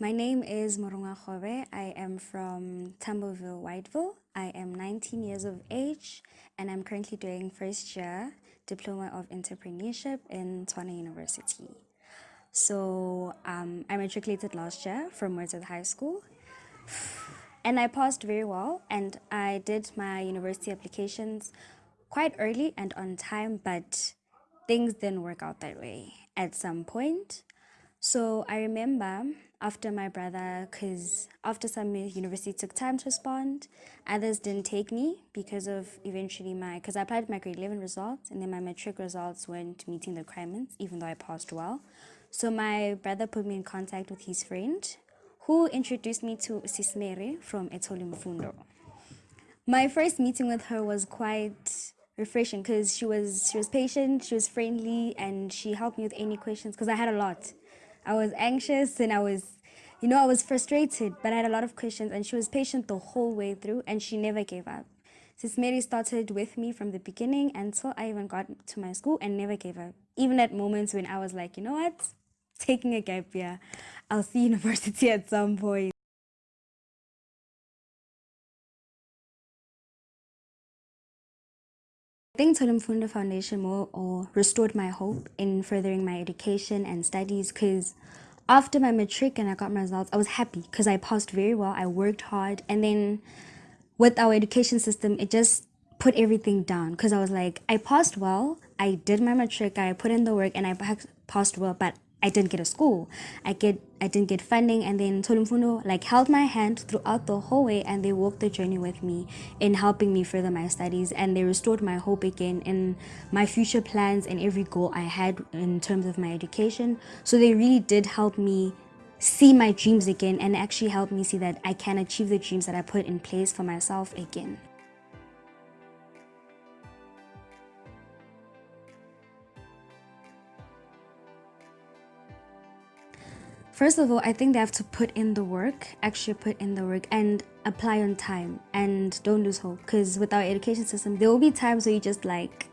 My name is Morunga Khobe. I am from Tamborville, Whiteville. I am 19 years of age and I'm currently doing first year Diploma of Entrepreneurship in Tshwane University. So um, I matriculated last year from Wordsworth High School and I passed very well and I did my university applications quite early and on time but things didn't work out that way at some point. So I remember after my brother, because after some university took time to respond, others didn't take me because of eventually my, because I applied my grade 11 results and then my matric results weren't meeting the requirements, even though I passed well. So my brother put me in contact with his friend who introduced me to Sismere from Thola Mfundo. My first meeting with her was quite refreshing because she was she was patient, she was friendly, and she helped me with any questions because I had a lot. I was anxious and I was, you know, I was frustrated, but I had a lot of questions and she was patient the whole way through and she never gave up. Sis Mary started with me from the beginning until I even got to my school and never gave up. Even at moments when I was like, you know what, taking a gap year, I'll see university at some point. I think Thola Mfundo Foundation more or restored my hope in furthering my education and studies because after my matric and I got my results, I was happy because I passed very well. I worked hard. And then with our education system, it just put everything down because I was like, I passed well. I did my matric, I put in the work and I passed well, but I didn't get a school. I get I didn't get funding and then Thola Mfundo like held my hand throughout the whole way and they walked the journey with me in helping me further my studies and they restored my hope again in my future plans and every goal I had in terms of my education. So they really did help me see my dreams again and actually help me see that I can achieve the dreams that I put in place for myself again. First of all, I think they have to put in the work, actually put in the work and apply on time and don't lose hope. Because with our education system, there will be times where you just like,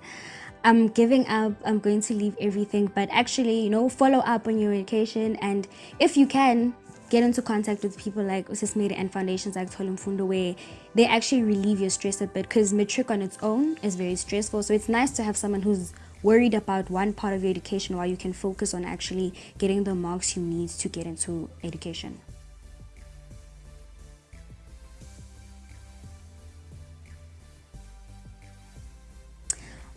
I'm giving up, I'm going to leave everything, but actually, you know, follow up on your education and if you can, get into contact with people like Usismiri and foundations like Thola Mfundo where they actually relieve your stress a bit. Because matric on its own is very stressful. So it's nice to have someone who's worried about one part of your education while you can focus on actually getting the marks you need to get into education.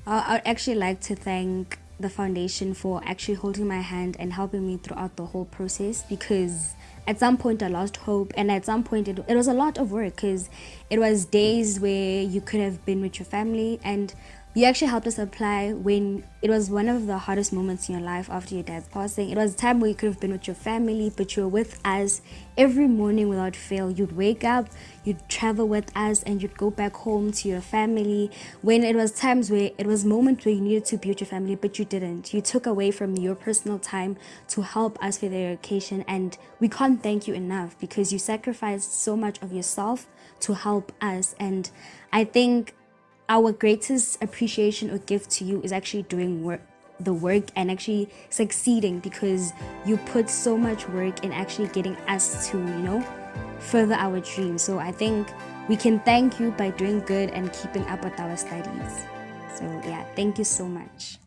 I'd actually like to thank the foundation for actually holding my hand and helping me throughout the whole process because at some point I lost hope and at some point it, it was a lot of work because it was days where you could have been with your family and you actually helped us apply when it was one of the hardest moments in your life after your dad's passing. It was a time where you could have been with your family, but you were with us every morning without fail. You'd wake up, you'd travel with us, and you'd go back home to your family. When it was times where it was moments where you needed to be with your family, but you didn't. You took away from your personal time to help us with the education, and we can't thank you enough because you sacrificed so much of yourself to help us. And I think our greatest appreciation or gift to you is actually doing work the work and actually succeeding because you put so much work in actually getting us to you know further our dreams. So i think we can thank you by doing good and keeping up with our studies. So yeah thank you so much